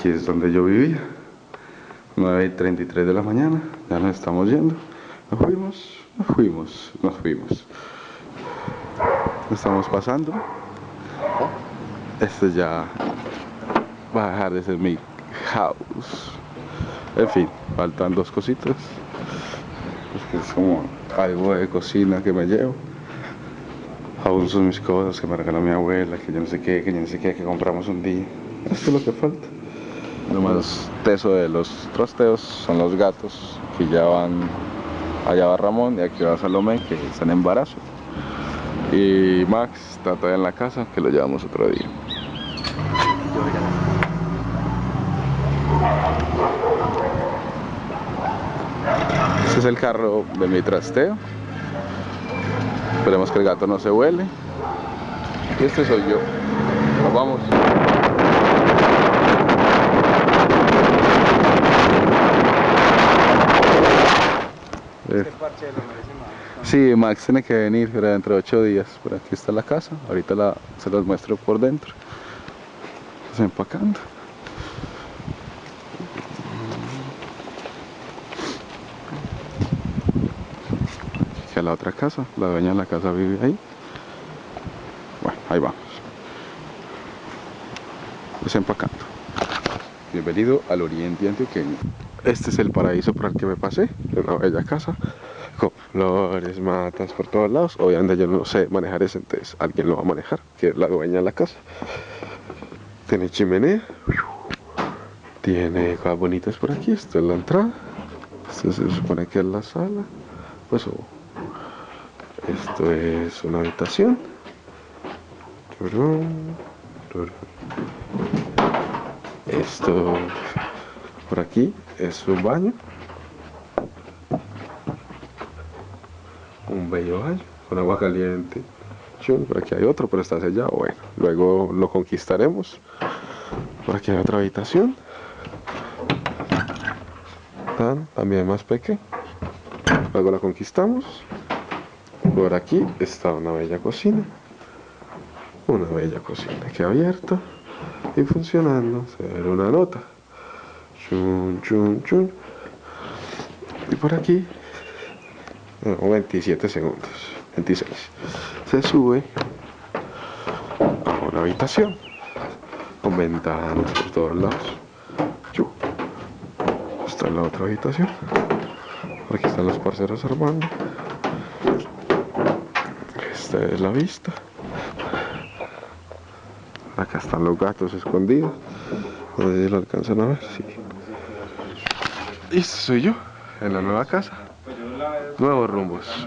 Aquí es donde yo vivía. 9.33 de la mañana. Ya nos estamos yendo. Nos fuimos, nos fuimos, nos fuimos. Estamos pasando. Este ya va a dejar de ser mi house. En fin, faltan dos cositas. Es como algo de cocina que me llevo. Aún son mis cosas que me regaló mi abuela, que yo no sé qué, que yo no sé qué, que compramos un día. Esto es lo que falta. Lo más teso de los trasteos son los gatos que ya van allá va Ramón y aquí va Salomé que están en embarazo. Y Max está todavía en la casa que lo llevamos otro día. Este es el carro de mi trasteo. Esperemos que el gato no se huele. Y este soy yo. Nos vamos. Este merece más. Sí, Max tiene que venir pero dentro de ocho días. Por aquí está la casa. Ahorita la, se los muestro por dentro. Está empacando. Aquí a la otra casa. La dueña de la casa vive ahí. Bueno, ahí vamos. Desempacando. Bienvenido al oriente antioqueño. Este es el paraíso por el que me pasé, una bella casa, con flores, matas por todos lados. Obviamente yo no sé manejar ese, entonces alguien lo va a manejar, que es la dueña de la casa. Tiene chimenea, tiene cosas bonitas por aquí, esta es la entrada, esto se supone que es la sala, pues oh, esto es una habitación. Esto por aquí es un baño. Un bello baño con agua caliente. Por aquí hay otro, pero está sellado. Bueno, luego lo conquistaremos. Por aquí hay otra habitación. También más pequeña. Luego la conquistamos. Por aquí está una bella cocina. Una bella cocina que abierta y funcionando. Se ve una nota. Chun, chun, chun. Y por aquí, no, 27 segundos, 26. Se sube a una habitación con ventanas por todos lados. Chu. Esta es la otra habitación. Aquí están los parceros armando. Esta es la vista. Acá están los gatos escondidos. No sé si lo alcanzan a ver. Sí. Y este soy yo, en la nueva casa. Nuevos rumbos.